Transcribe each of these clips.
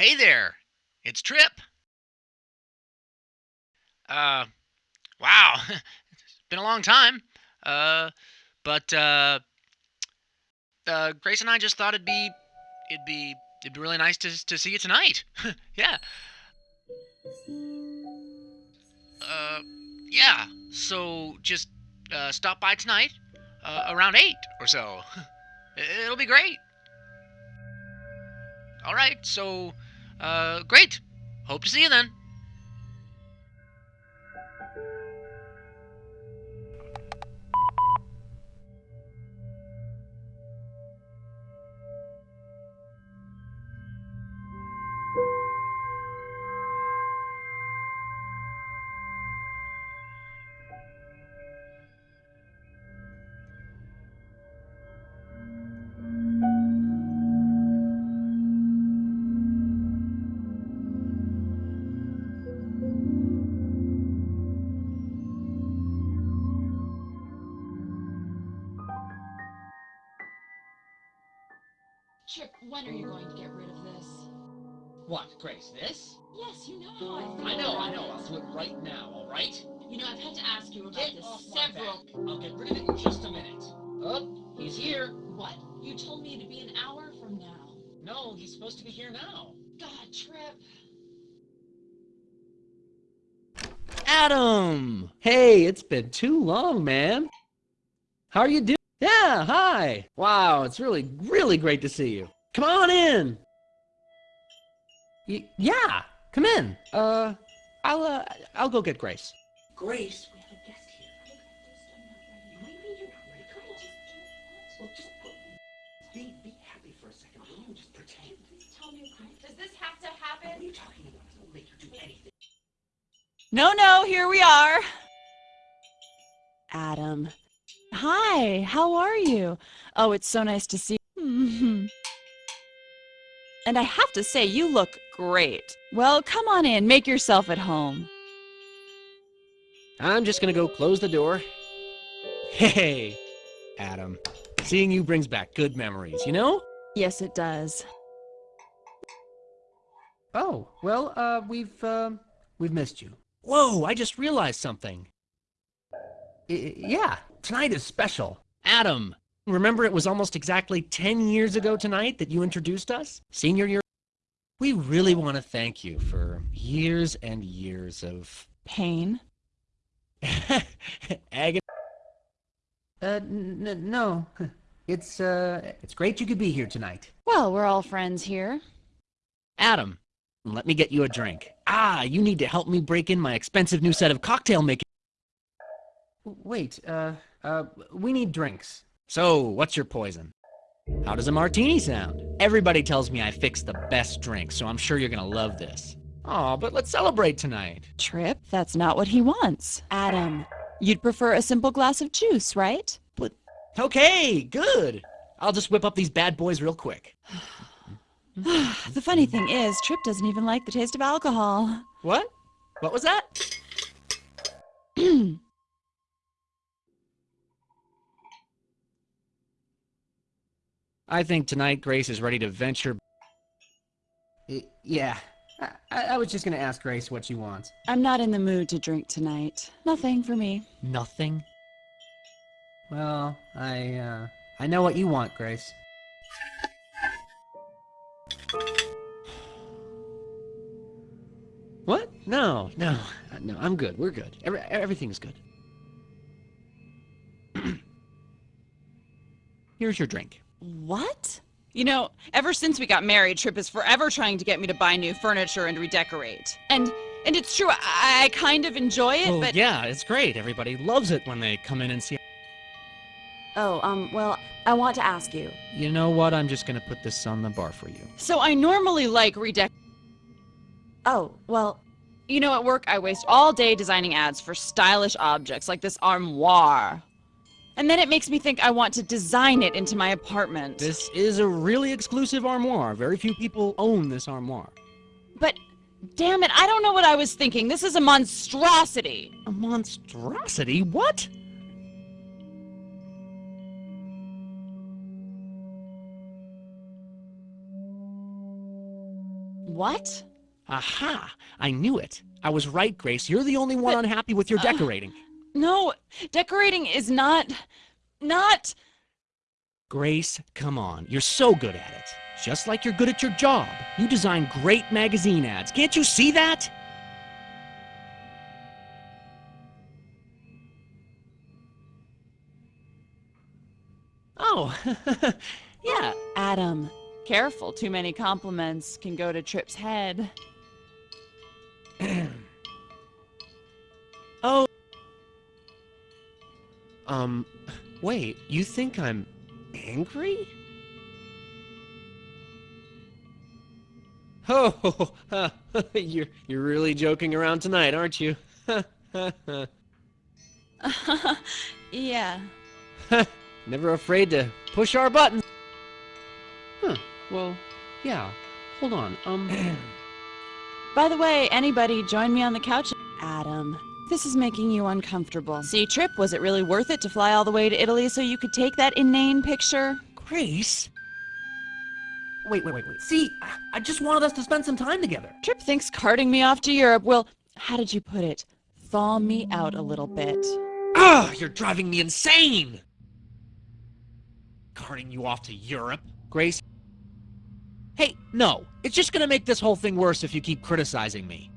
Hey there, it's Trip. Uh, wow, it's been a long time. Uh, but uh, uh, Grace and I just thought it'd be, it'd be, it'd be really nice to to see you tonight. yeah. Uh, yeah. So just uh, stop by tonight, uh, around eight or so. It'll be great. All right. So, uh, great. Hope to see you then. When are you going to get rid of this? What, Grace, this? Yes, you know how I feel. I know, I know. I'll do it right now, all right? You know, I've had to ask you about Get this off several. I'll get rid of it in just a minute. Oh, he's here. What? You told me it'd be an hour from now. No, he's supposed to be here now. God, Trip. Adam! Hey, it's been too long, man. How are you doing? Yeah, hi. Wow, it's really, really great to see you. Come on in. Y- yeah, come in. Uh, I'll, uh, I'll go get Grace. Grace, we have a guest here. What you mean you're not ready? Come on. Well, just be, be happy for a second, will you? Just pretend. Tell me, does this have to What are you talking about? It'll make you do anything. No, no, here we are. Adam. Hi, how are you? Oh, it's so nice to see you. and I have to say, you look great. Well, come on in, make yourself at home. I'm just gonna go close the door. Hey, Adam. Seeing you brings back good memories, you know? Yes, it does. Oh, well, uh, we've, um, we've missed you. Whoa, I just realized something. I- yeah, tonight is special. Adam, remember it was almost exactly 10 years ago tonight that you introduced us? Senior year? We really want to thank you for years and years of Pain. agony. Uh, n- no. It's, uh, it's great you could be here tonight. Well, we're all friends here. Adam, let me get you a drink. Ah, you need to help me break in my expensive new set of cocktail making. Wait, uh, uh, we need drinks. So, what's your poison? How does a martini sound? Everybody tells me I fix the best drink, so I'm sure you're gonna love this. Aw, but let's celebrate tonight. Trip, that's not what he wants. Adam, you'd prefer a simple glass of juice, right? Okay, good. I'll just whip up these bad boys real quick. the funny thing is, Trip doesn't even like the taste of alcohol. What? What was that? I think tonight Grace is ready to venture. Yeah, I, I was just gonna ask Grace what she wants. I'm not in the mood to drink tonight. Nothing for me. Nothing. Well, I, uh, I know what you want, Grace. What? No, no, uh, no, I'm good. We're good. Every, everything's good. Here's your drink. What? You know, ever since we got married, Trip is forever trying to get me to buy new furniture and redecorate. And and it's true, I, I kind of enjoy it, Well, but yeah, it's great. Everybody loves it when they come in and see. Oh, um, well, I want to ask you. You know what? I'm just gonna put this on the bar for you. so I normally like redec. Oh, well, You know, at work, I waste all day designing ads for stylish objects like this armoire. And then it makes me think I want to design it into my apartment. This is a really exclusive armoire. Very few people own this armoire. But damn it, I don't know what I was thinking. This is a monstrosity. A monstrosity? What? What? Aha! I knew it. I was right, Grace. You're the only one But- unhappy with your uh, decorating. No, decorating is not. not. Grace, come on. You're so good at it. Just like you're good at your job. You design great magazine ads. Can't you see that? Oh, yeah. Adam, careful. Too many compliments can go to Trip's head. Um, wait, you think I'm angry? Oh, you're you're really joking around tonight, aren't you? yeah. Never afraid to push our buttons. Huh. Well, yeah. Hold on. Um. By the way, anybody, join me on the couch. Adam, this is making you uncomfortable. See, Trip, was it really worth it to fly all the way to Italy so you could take that inane picture? Grace. Wait, wait, wait, wait. See, I- I just wanted us to spend some time together. Trip thinks carting me off to Europe will, how did you put it? Thaw me out a little bit. Ugh, you're driving me insane! Carting you off to Europe, Grace? Hey, no. It's just gonna make this whole thing worse if you keep criticizing me.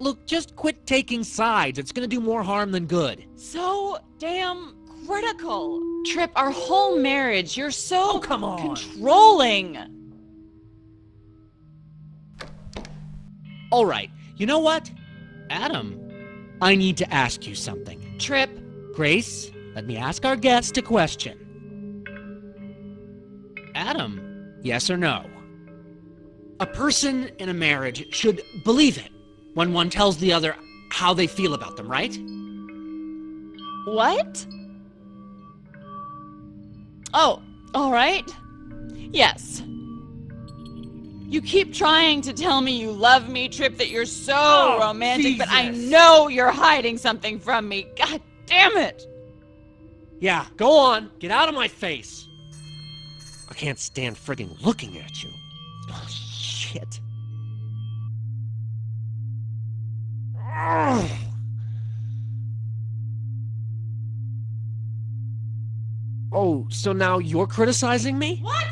Look, just quit taking sides. It's gonna do more harm than good. So damn critical. Trip, our whole marriage, you're so Oh, come on. controlling. All right, you know what? Adam, I need to ask you something. Trip, Grace, let me ask our guest a question. Adam, yes or no? A person in a marriage should believe it when one tells the other how they feel about them, right? what? Oh, all right. Yes. You keep trying to tell me you love me, Trip, that you're so Oh, romantic, but I know you're hiding something from me. God damn it. Yeah, go on. Get out of my face. I can't stand friggin' looking at you. Oh, shit. Ugh. Oh, so now you're criticizing me? What?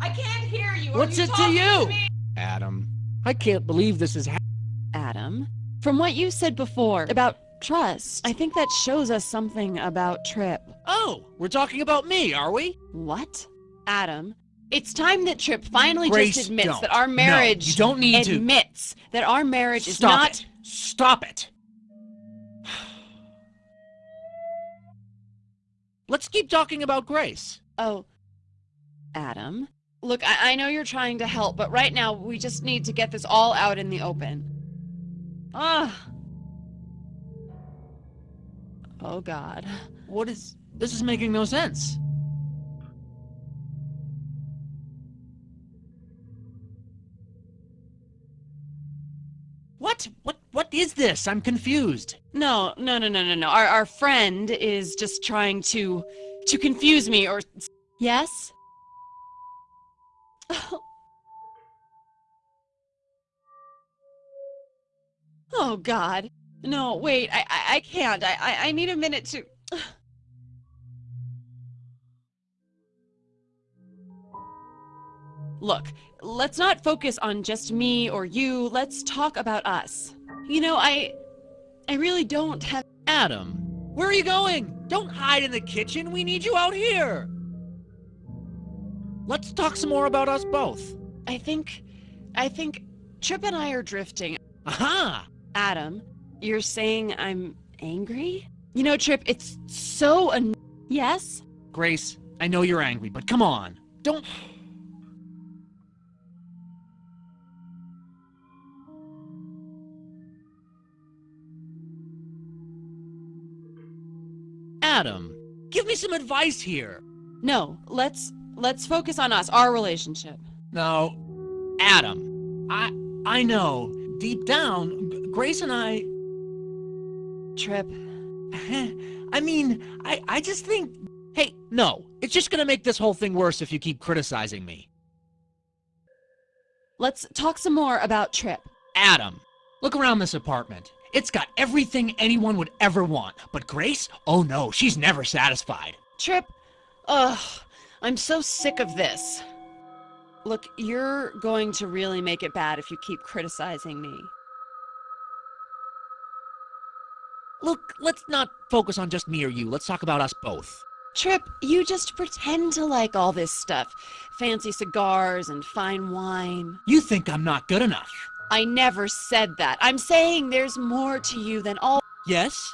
I can't hear you. What's it to you? Adam, I can't believe this is happening. Adam, from what you said before about trust, I think that shows us something about Trip. Oh, we're talking about me, are we? What? Adam, it's time that Trip finally Grace, just admits don't. that our No, marriage you don't need to. admits that our marriage is not it. Stop it. Let's keep talking about Grace. Oh, Adam. Look, I, I know you're trying to help, but right now we just need to get this all out in the open. Ah. Oh, God. What is... This is making no sense. What? What? What is this? I'm confused. No, no, no, no, no, no. Our, our friend is just trying to to confuse me or Yes? Oh god. No, wait. I I, I can't. I, I I need a minute to Look, let's not focus on just me or you. Let's talk about us. You know, I I really don't have Adam, where are you going? Don't hide in the kitchen. We need you out here. Let's talk some more about us both. I think I think Trip and I are drifting. Aha! Adam, you're saying I'm angry? You know, Trip, it's so an- Yes? Grace, I know you're angry, but come on. Don't... Adam, give me some advice here. No, let's let's focus on us, our relationship. No, Adam, I I know deep down, G- Grace and I. Trip. I mean, I I just think. Hey, no, it's just gonna make this whole thing worse if you keep criticizing me. Let's talk some more about Trip. Adam, look around this apartment. It's got everything anyone would ever want. But Grace? Oh no, she's never satisfied. Trip, ugh, I'm so sick of this. Look, you're going to really make it bad if you keep criticizing me. Look, let's not focus on just me or you. Let's talk about us both. Trip, you just pretend to like all this stuff fancy cigars and fine wine. You think I'm not good enough. I never said that. I'm saying there's more to you than all. Yes?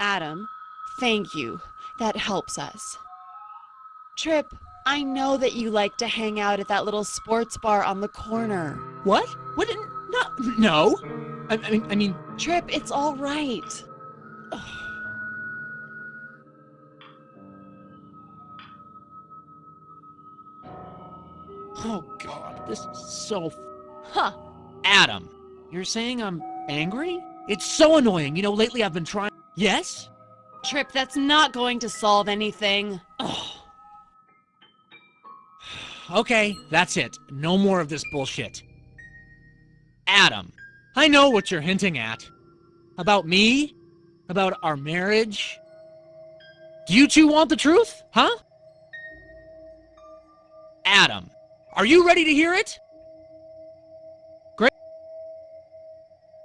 Adam, thank you. That helps us. Trip, I know that you like to hang out at that little sports bar on the corner. What? What? No. No. I, I mean, I mean, Trip, it's all right. oh God, this is so. Huh. Adam, you're saying I'm angry? It's so annoying. You know, lately I've been trying. Yes? Trip, that's not going to solve anything. Oh. Okay, that's it. No more of this bullshit. Adam, I know what you're hinting at. About me? About our marriage? Do you two want the truth? Huh? Adam, are you ready to hear it?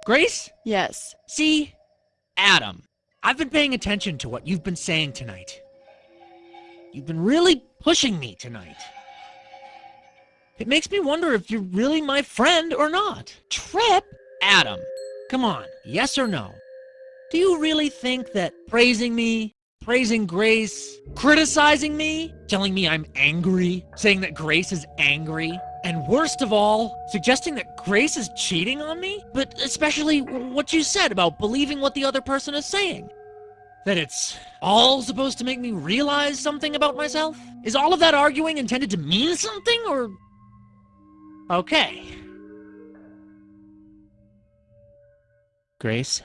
Grace? Yes. See? Adam, I've been paying attention to what you've been saying tonight. You've been really pushing me tonight. It makes me wonder if you're really my friend or not. Trip? Adam, come on, yes or no? Do you really think that praising me, praising Grace, criticizing me, telling me I'm angry, saying that Grace is angry, and worst of all, suggesting that Grace is cheating on me? But especially what you said about believing what the other person is saying. That it's all supposed to make me realize something about myself? Is all of that arguing intended to mean something, or... Okay. Grace?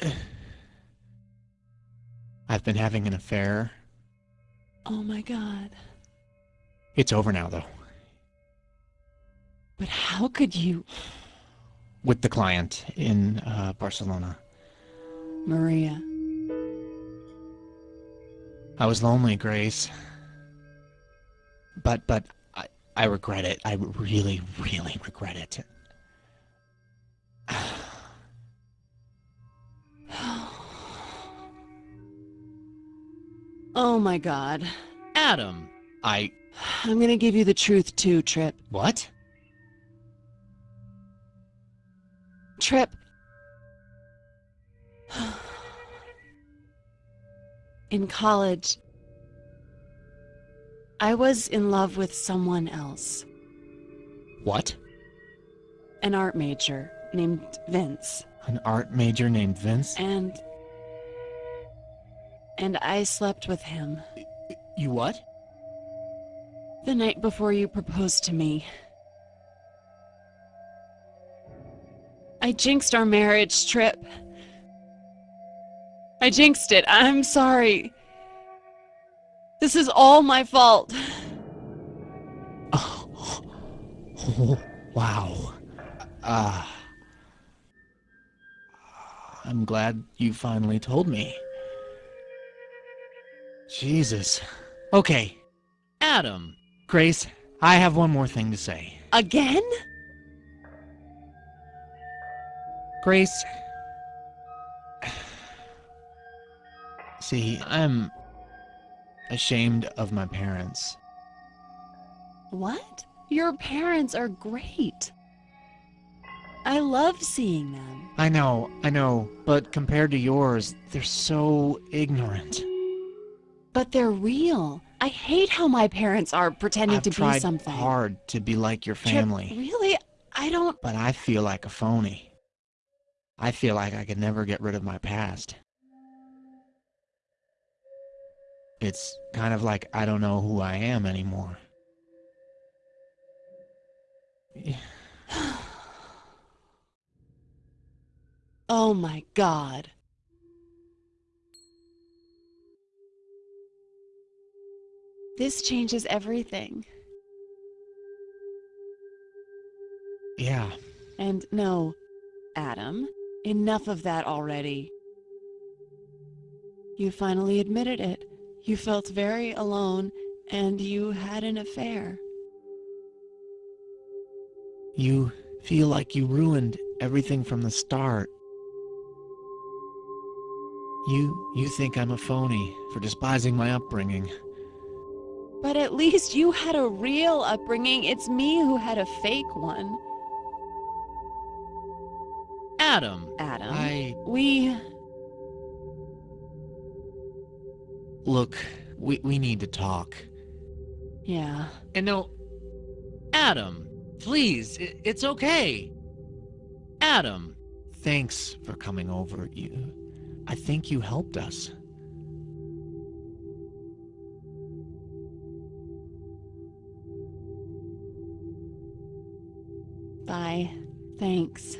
I've been having an affair. Oh my god. It's over now, though. But how could you. With the client in uh, Barcelona. Maria. I was lonely, Grace. But, but, I, I regret it. I really, really regret it. Oh my god. Adam, I... I'm gonna give you the truth too, Trip. What? Trip. In college, I was in love with someone else, What? an art major named Vince, An art major named Vince? and. And I slept with him You what? The night before you proposed to me. I jinxed our marriage, Trip. I jinxed it. I'm sorry. This is all my fault. Oh, wow. Ah. I'm glad you finally told me. Jesus. Okay. Adam. Grace, I have one more thing to say. Again? Grace. See, I'm ashamed of my parents. What? Your parents are great. I love seeing them. I know, I know, but compared to yours, they're so ignorant. But they're real. I hate how my parents are pretending I've to tried be something. hard to be like your Trip, family, really? I don't. but I feel like a phony. I feel like I could never get rid of my past. It's kind of like I don't know who I am anymore. Oh my god. This changes everything. Yeah. And no, Adam, enough of that already. You finally admitted it. You felt very alone, and you had an affair. You feel like you ruined everything from the start. You you think I'm a phony for despising my upbringing. But at least you had a real upbringing. It's me who had a fake one. Adam. Adam. I We. look, we we need to talk. Yeah. And no, Adam, please, i- it's okay. Adam, Thanks for coming over. You I think you helped us. Bye. Thanks.